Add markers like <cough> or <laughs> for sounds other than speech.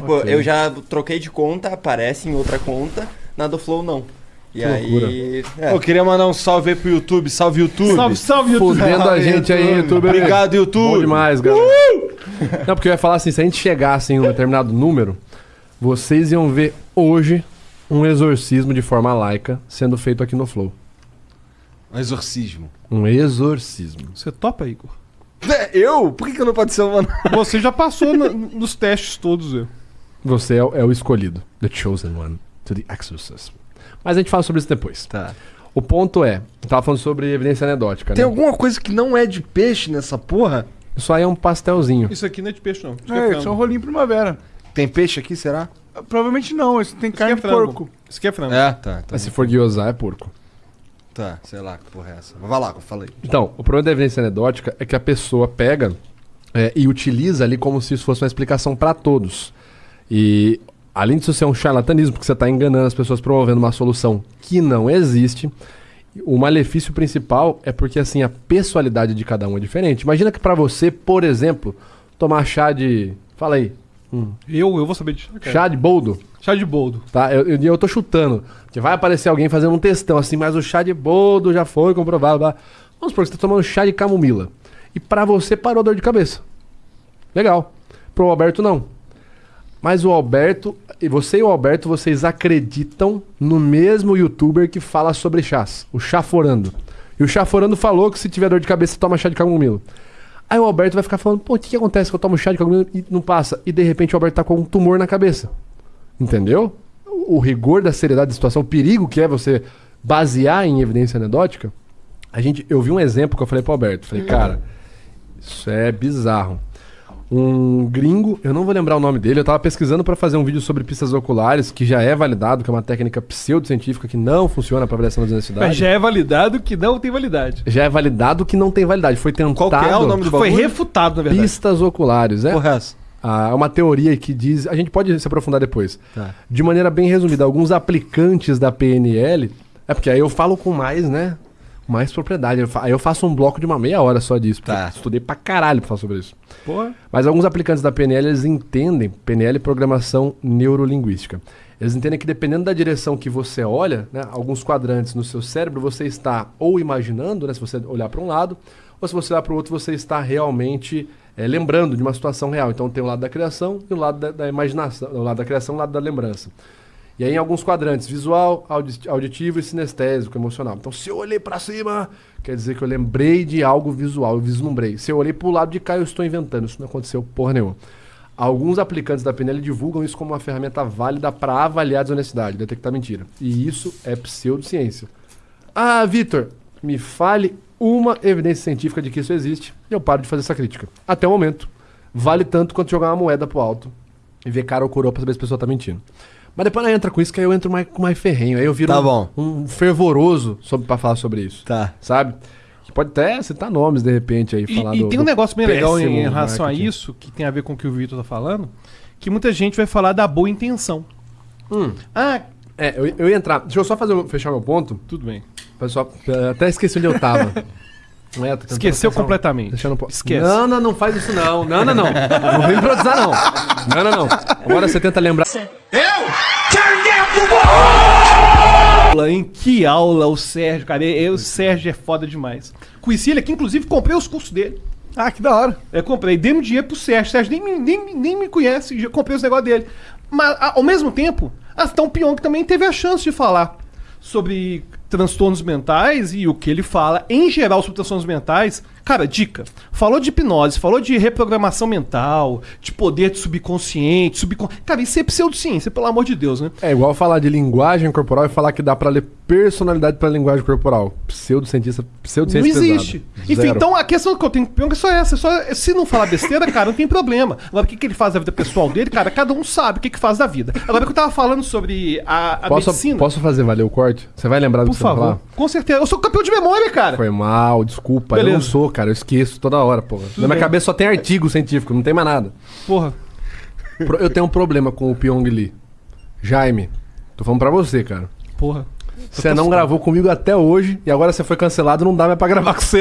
Tipo, Ok. eu já troquei de conta, aparece em outra conta, na do Flow não. E Que aí. é. Eu queria mandar um salve aí pro YouTube. Salve, YouTube. Salve, salve, YouTube. Fudendo a gente aí, YouTube. Obrigado, YouTube. Bom demais, galera. Não, porque eu ia falar assim, se a gente chegasse em um determinado número, vocês iam ver hoje um exorcismo de forma laica sendo feito aqui no Flow. Um exorcismo. Um exorcismo. Você topa, Igor? É, Eu? Por que, que eu não participo? Você já passou na- nos testes todos, eu. Você é, o- é o escolhido. The chosen one. To the exorcism. Mas a gente fala sobre isso depois. Tá. O ponto é, eu tava falando sobre evidência anedótica, Tem né? alguma coisa que não é de peixe nessa porra? Isso aí é um pastelzinho. Isso aqui não é de peixe, não. Isso aqui É, frango. isso é um rolinho primavera. Tem peixe aqui, será? Provavelmente não, isso tem carne é de porco. Isso aqui é frango. É, tá. tá. Mas se for guiosar, é porco. Tá, sei lá que porra é essa. Vai lá, eu falei. Então, o problema da evidência anedótica é que a pessoa pega é, e utiliza ali como se isso fosse uma explicação para todos. E além disso ser um charlatanismo, porque você está enganando as pessoas promovendo uma solução que não existe, o malefício principal é porque assim a pessoalidade de cada um é diferente. Imagina que para você, por exemplo, tomar chá de, fala aí, Eu, eu vou saber de chá. cara. chá de boldo, Chá de boldo. tá? Eu, eu, eu tô chutando. Que vai aparecer alguém fazendo um textão assim, mas o chá de boldo já foi comprovado. Blá. Vamos supor que você tá tomando chá de camomila. E pra você parou a dor de cabeça. Legal. Pro Alberto não. Mas o Alberto, você e o Alberto, vocês acreditam no mesmo youtuber que fala sobre chás, o Chaforando. E o Chaforando falou que se tiver dor de cabeça, toma chá de camomila. Aí o Alberto vai ficar falando, pô, o que, que acontece que eu tomo chá de camomila e não passa? E de repente o Alberto tá com um tumor na cabeça. Entendeu? O o rigor da seriedade da situação, o perigo que é você basear em evidência anedótica. A gente, eu vi um exemplo que eu falei pro Alberto. Falei, cara, isso é bizarro. Um gringo, eu não vou lembrar o nome dele, eu tava pesquisando pra fazer um vídeo sobre pistas oculares, que já é validado, que é uma técnica pseudocientífica que não funciona pra avaliação das Mas necessidades. já é validado que não tem validade. Já é validado que não tem validade. Foi tentado. Qual que é o nome do Foi refutado, na verdade. Pistas oculares, é? Porra é essa? Ah, é uma teoria que diz. A gente pode se aprofundar depois. Tá. De maneira bem resumida, alguns aplicantes da PNL. É porque aí eu falo com mais, né? Mais propriedade. Aí eu faço um bloco de uma meia hora só disso. porque Tá. Estudei pra caralho pra falar sobre isso. Porra. Mas alguns aplicantes da PNL, eles entendem, PNL é programação neurolinguística. Eles entendem que dependendo da direção que você olha, né, alguns quadrantes no seu cérebro, você está ou imaginando, né, se você olhar para um lado, ou se você olhar para o outro, você está realmente eh, lembrando de uma situação real. Então tem o lado da criação e o lado da, da imaginação, o lado da criação e o lado da lembrança. E aí em alguns quadrantes, visual, audi- auditivo e sinestésico, emocional. Então se eu olhei para cima, quer dizer que eu lembrei de algo visual, eu vislumbrei. Se eu olhei para o lado de cá, eu estou inventando. Isso não aconteceu porra nenhuma. Alguns aplicantes da PNL divulgam isso como uma ferramenta válida para avaliar a desonestidade, detectar mentira. E isso é pseudociência. Ah, Vitor, me fale uma evidência científica de que isso existe e eu paro de fazer essa crítica. Até o momento, vale tanto quanto jogar uma moeda pro alto e ver cara ou coroa pra saber se a pessoa tá mentindo. Mas depois ela entra com isso, que aí eu entro mais, com mais ferrenho. Aí eu viro Tá um, bom. um fervoroso sobre, pra falar sobre isso. Tá. Sabe? Pode até citar nomes de repente aí. E, falar e do- tem um negócio bem legal em, em relação marketing. a isso, que tem a ver com o que o Vitor tá falando, que muita gente vai falar da boa intenção. Hum. Ah, É, eu, eu ia entrar. Deixa eu só fazer, fechar meu ponto. tudo bem. Pessoal, até esqueci onde eu tava. <laughs> Não é, tentando Esqueceu um- completamente. Deixando um Esquece. Não, não, não faz isso não. Não, não, não. Vem improvisar não. Não, não, não. Agora você tenta lembrar. aula, hein? Que aula o Sérgio, cara. Eu, o Sérgio é foda demais. Conheci ele aqui, inclusive comprei os cursos dele. Ah, que da hora. Eu comprei, dei um dinheiro pro Sérgio. O Sérgio nem, me- nem, nem me conhece, já comprei os negócios dele. Mas, ao mesmo tempo, até o Pyong também teve a chance de falar sobre transtornos mentais e o que ele fala, em geral, sobre transtornos mentais. Cara, dica. Falou de hipnose, falou de reprogramação mental, de poder de subconsciente, subcon... Cara, isso é pseudociência, pelo amor de Deus, né? É igual falar de linguagem corporal e falar que dá pra ler personalidade pra linguagem corporal. Pseudocientista, Não pseudociência existe. pesada. Enfim, Zero. então a questão que eu tenho que é só essa. Só, se não falar besteira, cara, não tem problema. Agora, o que, que ele faz da vida pessoal dele, cara, cada um sabe o que, que faz da vida. Agora, que eu tava falando sobre a, a Posso, medicina. posso fazer valer o corte? Você vai lembrar do que favor. falar? Com certeza. Eu sou campeão de memória, cara. Foi mal, desculpa. Eu Beleza. não sou, cara. Eu esqueço toda hora, porra. Na minha bem. cabeça só tem artigo científico, não tem mais nada. Porra. Eu tenho um problema com o Pyong Lee. Jaime, tô falando pra você, cara. Porra. Você não gravou comigo até hoje e agora você foi cancelado, não dá mais pra gravar com você.